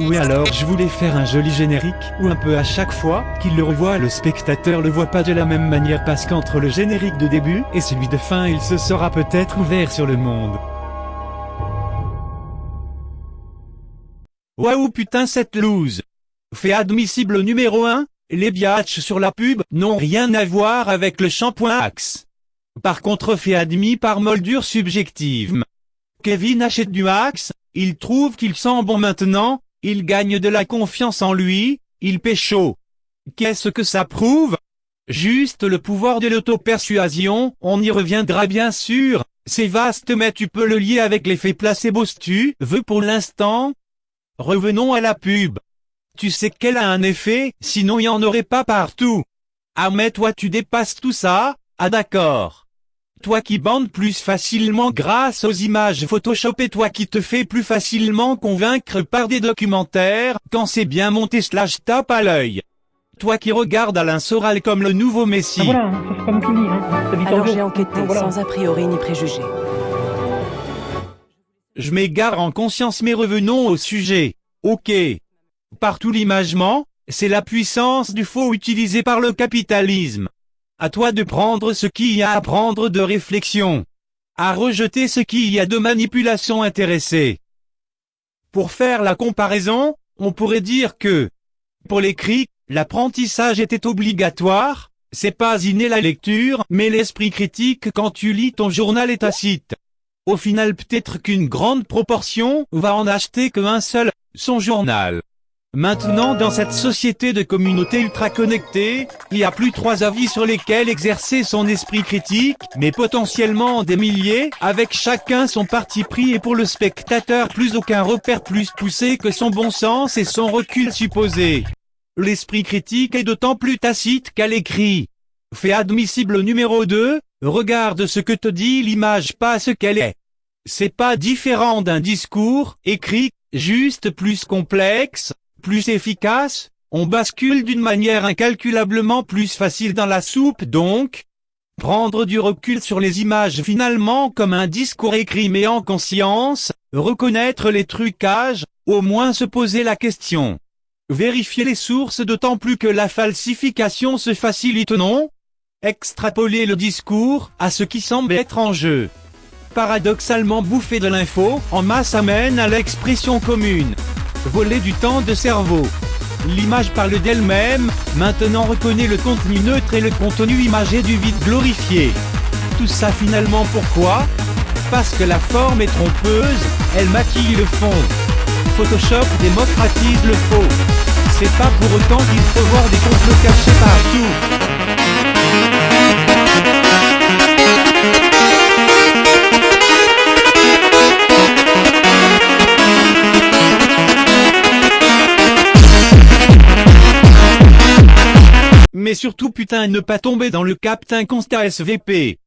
Oui alors je voulais faire un joli générique, où un peu à chaque fois qu'il le revoit le spectateur le voit pas de la même manière parce qu'entre le générique de début et celui de fin il se sera peut-être ouvert sur le monde. Waouh putain cette loose Fait admissible numéro 1, les biatchs sur la pub n'ont rien à voir avec le shampoing Axe. Par contre fait admis par moldure subjective. Kevin achète du Axe, il trouve qu'il sent bon maintenant, il gagne de la confiance en lui, il pécho. Qu'est-ce que ça prouve? Juste le pouvoir de l'auto-persuasion, on y reviendra bien sûr, c'est vaste mais tu peux le lier avec l'effet placebo si tu veux pour l'instant. Revenons à la pub. Tu sais qu'elle a un effet, sinon il n'y en aurait pas partout. Ah mais toi tu dépasses tout ça, ah d'accord toi qui bandes plus facilement grâce aux images Photoshop et toi qui te fais plus facilement convaincre par des documentaires, quand c'est bien monté slash tape à l'œil. Toi qui regardes Alain Soral comme le nouveau Messie. Ah voilà, ça c'est pas moi Hein. Alors j'ai enquêté, sans a priori ni préjugés. Je m'égare en conscience mais revenons au sujet. Ok. Partout l'imagement, c'est la puissance du faux utilisé par le capitalisme. À toi de prendre ce qu'il y a à prendre de réflexion. À rejeter ce qu'il y a de manipulation intéressée. Pour faire la comparaison, on pourrait dire que, pour l'écrit, l'apprentissage était obligatoire, c'est pas inné la lecture, mais l'esprit critique quand tu lis ton journal est tacite. Au final peut-être qu'une grande proportion va en acheter qu'un seul, son journal. Maintenant dans cette société de communauté ultra connectée, il y a plus trois avis sur lesquels exercer son esprit critique, mais potentiellement des milliers, avec chacun son parti pris et pour le spectateur plus aucun repère plus poussé que son bon sens et son recul supposé. L'esprit critique est d'autant plus tacite qu'à l'écrit. Fait admissible numéro 2, regarde ce que te dit l'image pas ce qu'elle est. C'est pas différent d'un discours, écrit, juste plus complexe, plus efficace, on bascule d'une manière incalculablement plus facile dans la soupe donc. Prendre du recul sur les images finalement comme un discours écrit mais en conscience, reconnaître les trucages, au moins se poser la question. Vérifier les sources d'autant plus que la falsification se facilite non? Extrapoler le discours à ce qui semble être en jeu. Paradoxalement bouffer de l'info en masse amène à l'expression commune voler du temps de cerveau. L'image parle d'elle-même, maintenant reconnaît le contenu neutre et le contenu imagé du vide glorifié. Tout ça finalement pourquoi? Parce que la forme est trompeuse, elle maquille le fond. Photoshop démocratise le faux. C'est pas pour autant qu'il faut voir des complots cachés partout. Mais surtout putain ne pas tomber dans le Captain Constat SVP.